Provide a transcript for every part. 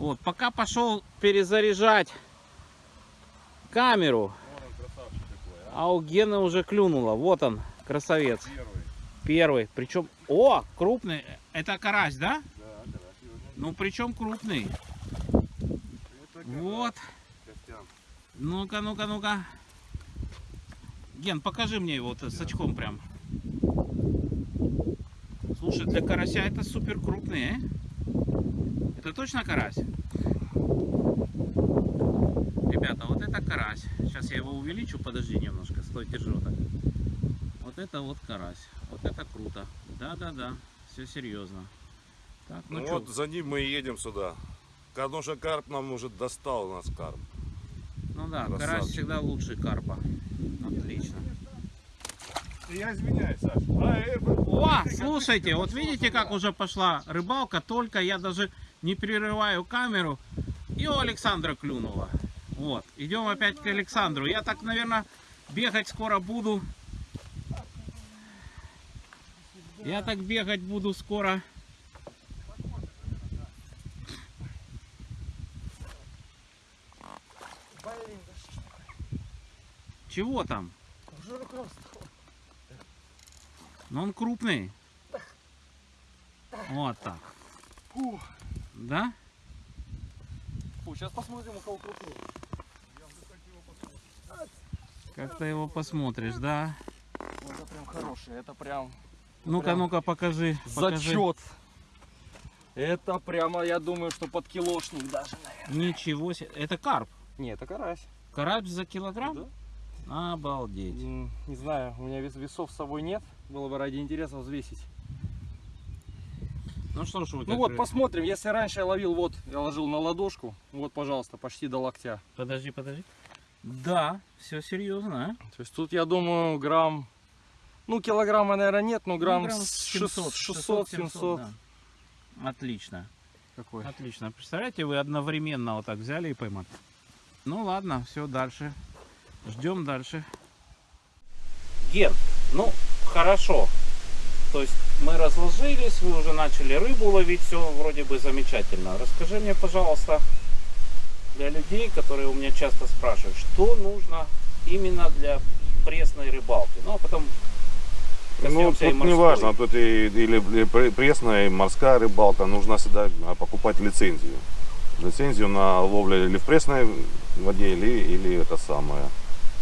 Вот, пока пошел перезаряжать камеру, такой, а? а у Гены уже клюнуло. Вот он, красавец. Первый. Первый. Причем, о, крупный. Это карась, да? Да, карась. Ну, причем крупный. Вот. Ну-ка, ну-ка, ну-ка. Ген, покажи мне его вот с очком прям. Слушай, для карася это супер крупный, э? Это точно карась? Ребята, вот это карась. Сейчас я его увеличу, подожди немножко, стой, держи вот так. Вот это вот карась. Вот это круто. Да-да-да, все серьезно. Так, ну, Ну, чё? вот за ним мы и едем сюда. Потому что карп нам уже достал у нас карп. ну да, карась красавчик. всегда лучше карпа. Отлично. Я извиняюсь, Саша. А, э, О, слушайте, вот видите, как уже пошла рыбалка, только я даже не прерываю камеру, и у Александра клюнуло. Вот, идем опять к Александру. Я так, наверное, бегать скоро буду. Я так бегать буду скоро. Чего там? Ну он крупный. Вот так. Фу. Да? Фу, сейчас посмотрим, у кого крупнее. Как ты его посмотришь, да? Ну, это прям хороший, это прям Ну-ка, ну-ка, покажи. покажи. зачет. Это прямо, я думаю, что под килошник даже, наверное. Ничего себе. Это карп. Не, это карась. Карась за килограмм? Да. Обалдеть. Не знаю, у меня вес- весов с собой нет. Было бы ради интереса взвесить. Ну что ж вы Ну вот, посмотрим. Если раньше я ловил, вот, я ложил на ладошку. Вот, пожалуйста, почти до локтя. Подожди, подожди. Да, все серьезно, а? То есть тут, я думаю, грамм... Ну, килограмма, наверное, нет, но грамм, Ну, грамм 600, 600, 700. да. Отлично, Какой? отлично. Представляете, вы одновременно вот так взяли и поймали. Ну ладно, все, дальше. Ждем дальше. Ген, ну хорошо. То есть мы разложились, вы уже начали рыбу ловить, все вроде бы замечательно. Расскажи мне, пожалуйста, для людей, которые у меня часто спрашивают, что нужно именно для пресной рыбалки. Ну а потом Ну, тут не важно, тут и, или, или пре- пресная, и морская рыбалка, нужно всегда а, покупать лицензию. Лицензию на ловлю или в пресной воде, или, или это самое,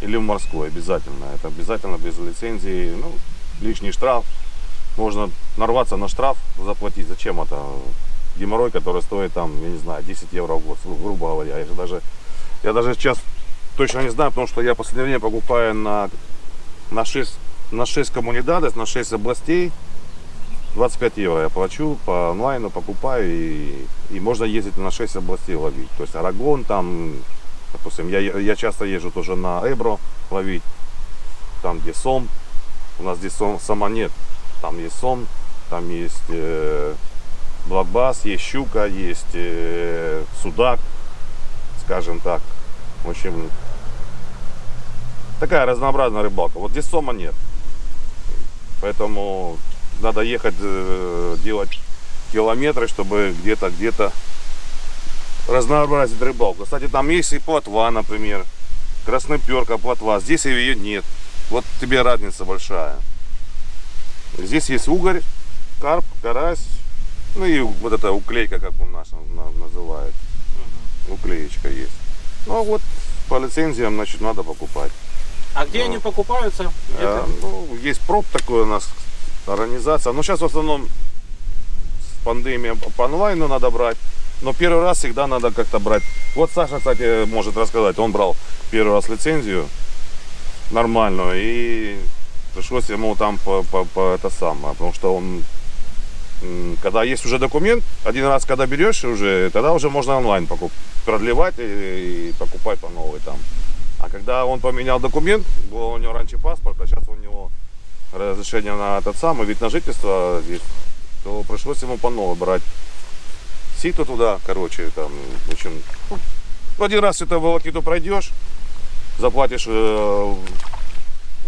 или в морской обязательно. Это обязательно без лицензии, ну, лишний штраф. Можно нарваться на штраф, заплатить. Зачем это? Геморрой, который стоит там, я не знаю, 10 евро в год, гру- грубо говоря. Я же даже, я даже сейчас точно не знаю, потому что я последнее время покупаю на, на 6 на 6 коммунидадес, на 6 областей. 25 евро я плачу по онлайну, покупаю и, и можно ездить на 6 областей ловить. То есть Арагон там, допустим, я, я часто езжу тоже на Эбро ловить, там где Сом, у нас здесь Сом, Сома нет, там есть Сом, там есть э, Блокбас, есть Щука, есть э, Судак, скажем так. В общем, такая разнообразная рыбалка. Вот здесь Сома нет. Поэтому надо ехать, э, делать километры, чтобы где-то, где-то разнообразить рыбалку. Кстати, там есть и плотва, например. Красноперка, плотва. Здесь ее нет. Вот тебе разница большая. Здесь есть угорь, карп, карась. Ну и вот эта уклейка, как у нас на- называют. Уклеечка есть. Ну а вот по лицензиям, значит, надо покупать. А где они покупаются? Ты- ну, есть проб такой у нас организация. Но сейчас в основном с пандемией по онлайну надо брать. Но первый раз всегда надо как-то брать. Вот Саша, кстати, может рассказать. Он брал первый раз лицензию нормальную. И пришлось ему там по, по- по это самое. Потому что он когда есть уже документ, один раз когда берешь уже, тогда уже можно онлайн покуп, продлевать и, и покупать по новой там. А когда он поменял документ, был у него раньше паспорт, а сейчас у него разрешение на этот самый вид на жительство здесь, то пришлось ему по новой брать сито туда, короче, там, в общем, ну, один раз это волокиту пройдешь, заплатишь, э,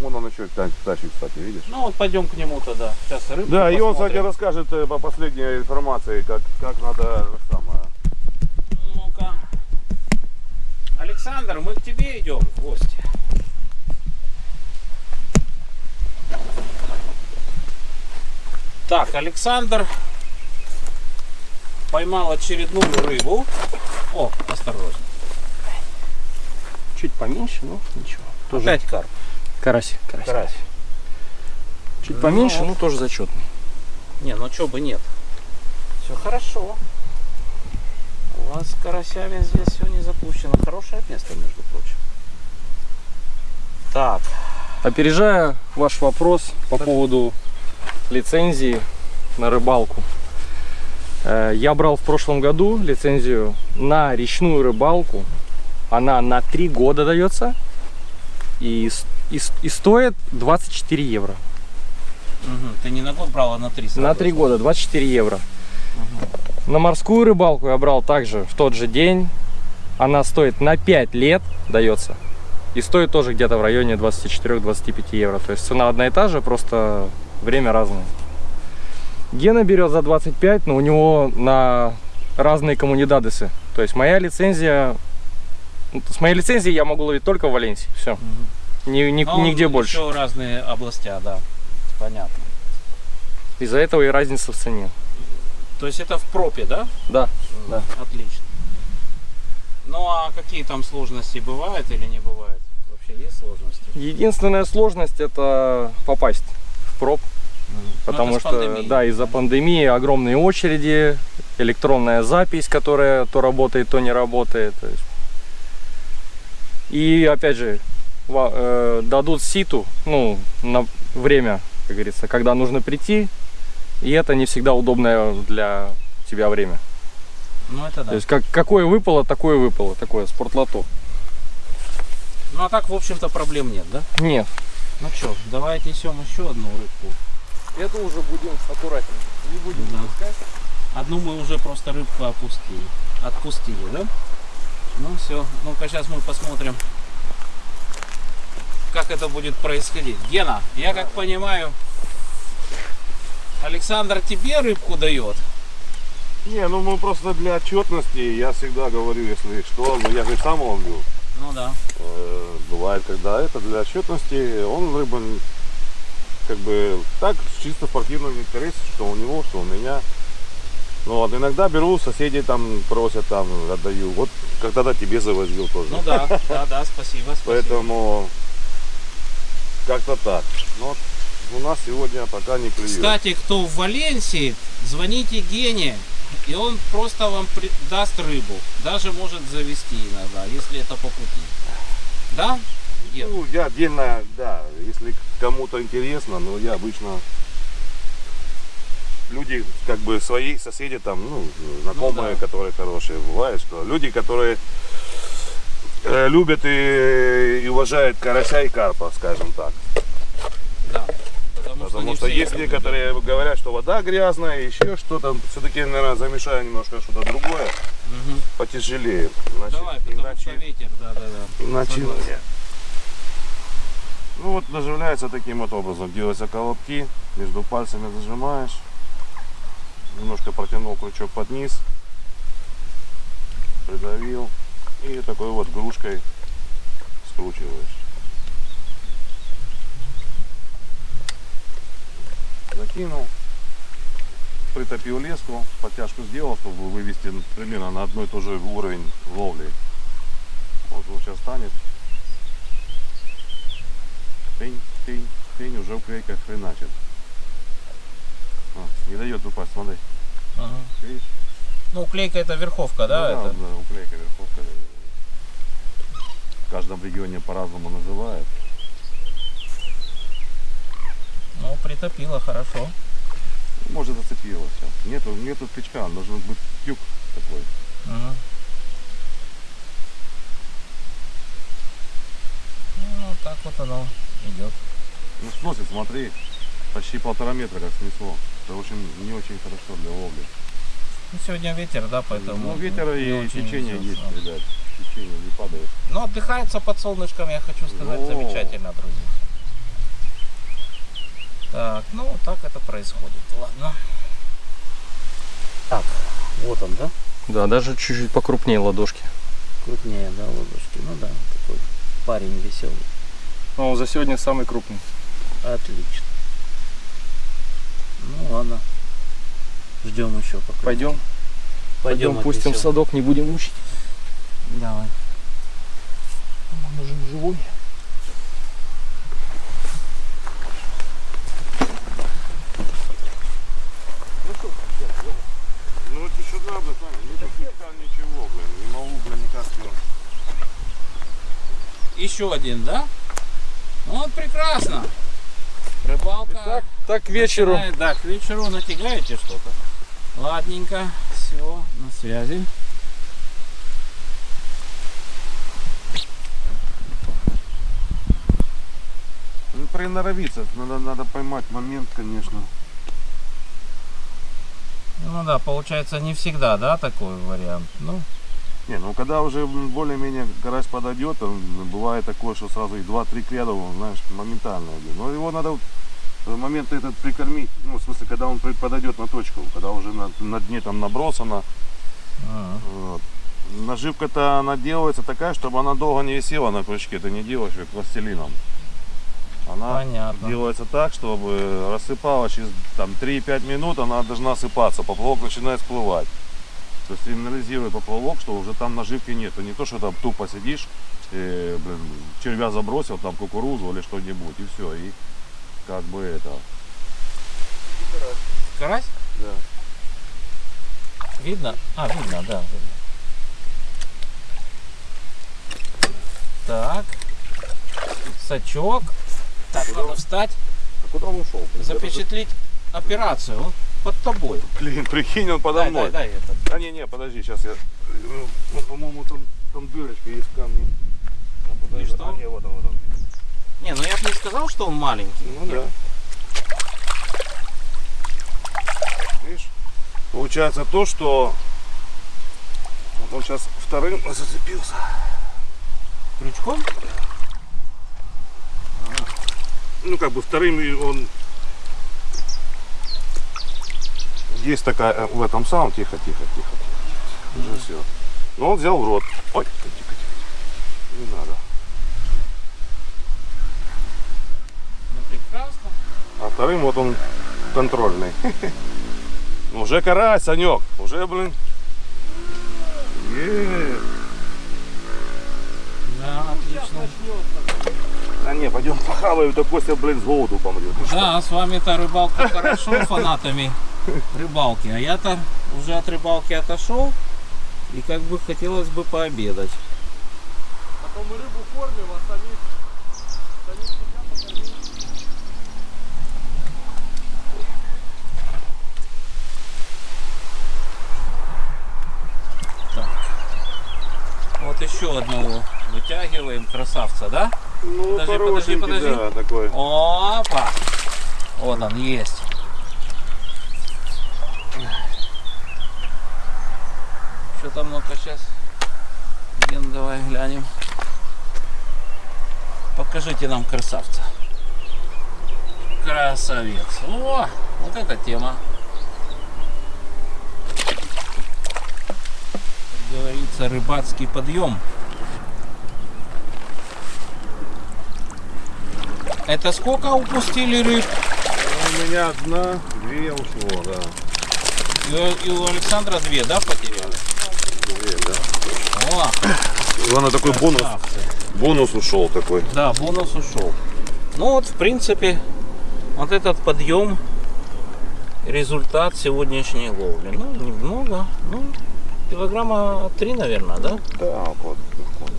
вон он еще та- тащит, кстати, видишь? Ну вот пойдем к нему тогда. Сейчас рыбу Да, и он, посмотрим. кстати, расскажет э, по последней информации, как, как надо это самое, Александр, мы к тебе идем в гости. Так, Александр поймал очередную рыбу. О, осторожно. Чуть поменьше, но ничего. Тоже Опять карп. Карась, карась. Карась. Чуть поменьше, Ну. но тоже зачетный. Не, ну чё бы нет. Все хорошо. У вас с карасями здесь все не запущено. Хорошее место, между прочим. Так, Опережая ваш вопрос по Так. поводу лицензии на рыбалку. Э, Я брал в прошлом году лицензию на речную рыбалку. Она на 3 года дается и, и, и стоит 24 евро. мгм, ты не на год брал, а на три сразу. На 3 года 24 евро. На морскую рыбалку я брал также в тот же день. Она стоит на 5 лет дается. И стоит тоже где-то в районе 24-25 евро. То есть цена одна и та же, просто время разное. Гена берет за 25, но у него на разные коммунидадесы. То есть моя лицензия... ну, С моей лицензией я могу ловить только в Валенсии. Все. Мгм. Ни, ни- Ну, он нигде больше. Еще разные областя, да. Понятно. Из-за этого и разница в цене. То есть это в пропе, да? Да. Да. Отлично. Ну а какие там сложности бывают или не бывают? Вообще есть сложности? Единственная сложность это попасть в проб. Ну, Потому что, да, из-за пандемии огромные очереди, электронная запись, которая то работает, то не работает. И опять же, дадут ситу, ну, на время, как говорится, когда нужно прийти, и это не всегда удобное для тебя время. Ну это да. То есть, как, какое выпало, такое выпало, такое спортлото. Ну а так, в общем-то, проблем нет, да? Нет, Ну что, давай отнесем еще одну рыбку. это уже будем аккуратнее. Не будем Да. Одну мы уже просто рыбку опустили. Отпустили, да? Ну все, ну-ка сейчас мы посмотрим, как это будет происходить. Гена, я как понимаю, Александр тебе рыбку дает. Не, ну мы просто для отчетности, я всегда говорю, если что, ну я же сам ловлю. Ну да. Э, Бывает, когда это для отчетности, он рыба н- как бы так, чисто в спортивном интересе, что у него, что у меня. Ну вот иногда беру, соседи там просят, там отдаю. Вот когда-то тебе завозил тоже. Ну да, да, да, спасибо, спасибо. Поэтому как-то так. Но у нас сегодня пока не клюет. Кстати, кто в Валенсии, звоните Гене, и он просто вам даст рыбу. Даже может завести иногда, если это по пути. Да? Ген? Ну, я отдельно, да, если кому-то интересно, но я обычно люди, как бы свои соседи там, ну, знакомые, да. которые хорошие, бывает, что люди, которые э, любят и уважают карася и карпа, скажем так. Да. Потому, Потому что все есть некоторые говорят, что вода грязная, еще что-то, все-таки, наверное, замешаю немножко что-то другое. Мгм. потяжелее. Иначе, Давай, потому иначе- что ветер, да, да, да. Иначе нет. Ну вот заживляется таким вот образом. Делаются колобки, между пальцами зажимаешь. Немножко протянул крючок под низ. Придавил. И такой вот грушкой скручиваешь. Закинул. Притопил леску, подтяжку сделал, чтобы вывести примерно на одной и тот же уровень ловли. Вот он сейчас станет. Тынь, тынь, тынь, уже уклейка хреначит. А, не дает упасть, смотри. Ага. Видишь? Ну, клейка это верховка, да? Ну это? да, уклейка верховка. В каждом регионе по-разному называют. Ну, притопила, хорошо. Может зацепило все. Нету, нету тычка, должен быть тюк такой. Мгм. Ну, так вот оно идет. Ну сносит, смотри. Почти полтора метра как снесло. Это очень не очень хорошо для ловли. Ну, сегодня ветер, да, поэтому... ну ветер и течение есть, ребят. Течение не падает. Ну, отдыхается под солнышком, я хочу сказать, замечательно, друзья. Так, ну, вот так это происходит. Ладно. Так, вот он, да? Да, даже чуть-чуть покрупнее ладошки. Крупнее, да, ладошки. Ну да, такой парень веселый. Ну, за сегодня самый крупный. Отлично. Ну ладно. Ждем еще пока. Пойдем, пойдем, пустим в садок, не будем мучить. Давай. Нужен живой. Ну вот еще да, блин, Саня, не техника, ничего, блин. Не могу, блин, никак. Еще один, да? Ну вот прекрасно. Рыбалка. Так, так к вечеру. начинает- Да, к вечеру натягаете что-то. Ладненько. Все, на связи. Ну, приноровиться, надо, надо поймать момент, конечно. Ну да, получается не всегда, да, такой вариант. Ну, Не, ну когда уже более-менее карась подойдет, бывает такое, что сразу и 2-3 к ряду, знаешь, моментально идет. Но его надо в момент этот прикормить, ну, в смысле, когда он подойдет на точку, когда уже на, на дне там набросано. а, Вот. Наживка-то она делается такая, чтобы она долго не висела на крючке, ты не делаешь ее пластилином. Она понятно. делается так, чтобы рассыпалась через там, 3-5 минут, она должна осыпаться, поплавок начинает всплывать. То есть сигнализирует поплавок, что уже там наживки нет. Не то, что там тупо сидишь, и, блин, червя забросил, там кукурузу или что-нибудь, и все. И как бы это. Карась? Да. Видно? А, видно, да. видно. Так. Сачок. Так, надо встать, А куда он ушел? запечатлить операцию. Он под тобой. Блин, прикинь, он подо Дай, мной. дай, дай это. А не, не, подожди, сейчас я. Ну, по-моему, там, там дырочка есть в камне. Там, подожди. что? А, не, вот он, вот он. Не, ну я бы не сказал, что он маленький. Ну да. Видишь? Получается то, что вот он сейчас вторым зацепился. Крючком? Ну как бы вторым он есть такая э, в этом самом тихо, тихо, тихо. Уже все. Но он взял в рот. Ой, тихо, тихо, тихо. Не надо. Ну прекрасно. А вторым вот он контрольный. Ну, Уже карась, Санек. Уже, блин. Е. Да, отлично. А не, пойдем похаваем, то Костя, блин, с голоду помрет. Ну? Да, с вами-то рыбалка хорошо, фанатами рыбалки. А я-то уже от рыбалки отошел. И как бы хотелось бы пообедать. Потом мы рыбу кормим, а самих, самих себя покормим. Вот еще одного вытягиваем, красавца, да? Ну, Подожди, подожди, подожди. да, такой. Опа! Вот он есть. Что там, ну-ка сейчас. Ген, давай глянем. Покажите нам красавца. Красавец. О, вот эта тема. Как говорится, рыбацкий подъем. Это сколько упустили рыб? У меня одна, две ушло, да. И, у- и у Александра две, да, потеряли? Две, да. О, Главное, такой бонус, бонус ушел такой. Да, бонус ушел. Ну вот, в принципе, вот этот подъем, результат сегодняшней ловли. Ну, немного, ну, килограмма три, наверное, да? Да, около,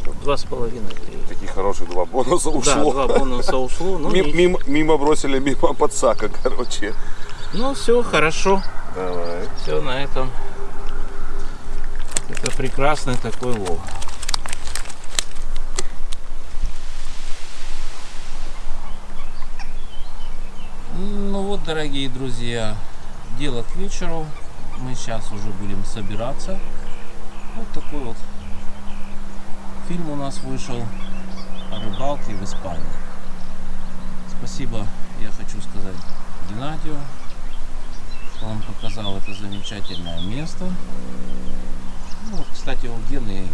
трех. Два с половиной, три. Такие хорошие два бонуса Да, ушло. два бонуса ушло. Ну, Мим- нич- мимо, мимо бросили, мимо подсака, короче. ну все, хорошо. Давай. Все на этом. Это прекрасный такой лов. Ну вот, дорогие друзья, дело к вечеру. Мы сейчас уже будем собираться. Вот такой вот фильм у нас вышел о рыбалке в Испании. Спасибо, я хочу сказать Геннадию, что он показал это замечательное место. Ну, вот, кстати, у Гены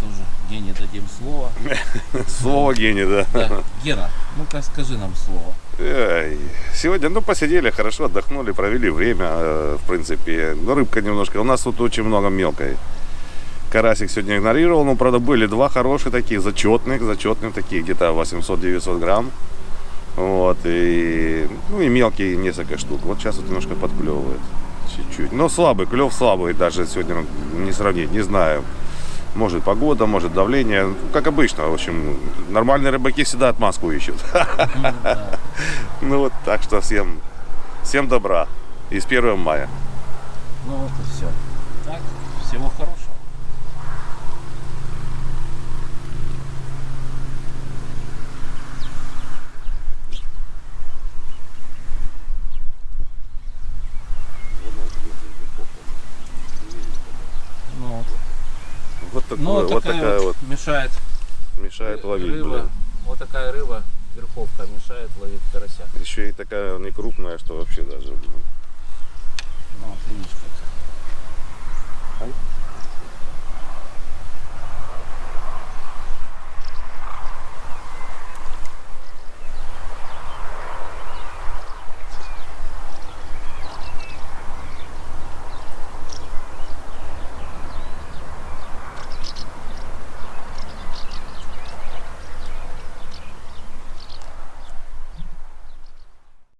тоже Гене дадим слово. Слово гений, да. Да. Гена, ну-ка скажи нам слово. Сегодня, ну, посидели, хорошо отдохнули, провели время, э, в принципе. Но рыбка немножко, у нас тут очень много мелкой. Карасик сегодня игнорировал, но, правда, были два хороших таких, зачетных, зачетных таких, где-то 800-900 грамм. Вот, и, ну, и мелкие несколько штук. Вот сейчас вот немножко подклевывает, чуть-чуть. Но слабый, клев слабый, даже сегодня не сравнить, не знаю. Может погода, может давление, как обычно, в общем, нормальные рыбаки всегда отмазку ищут. Ну вот, так что всем, всем добра. И с 1 мая. Ну вот и все. Так, всего хорошего. Ну вот. Вот, вот такая вот мешает мешает ловить, рыба. блин. Вот такая рыба, верховка, мешает ловить карася. Еще и такая не крупная, что вообще даже. блин. Ну, видишь как.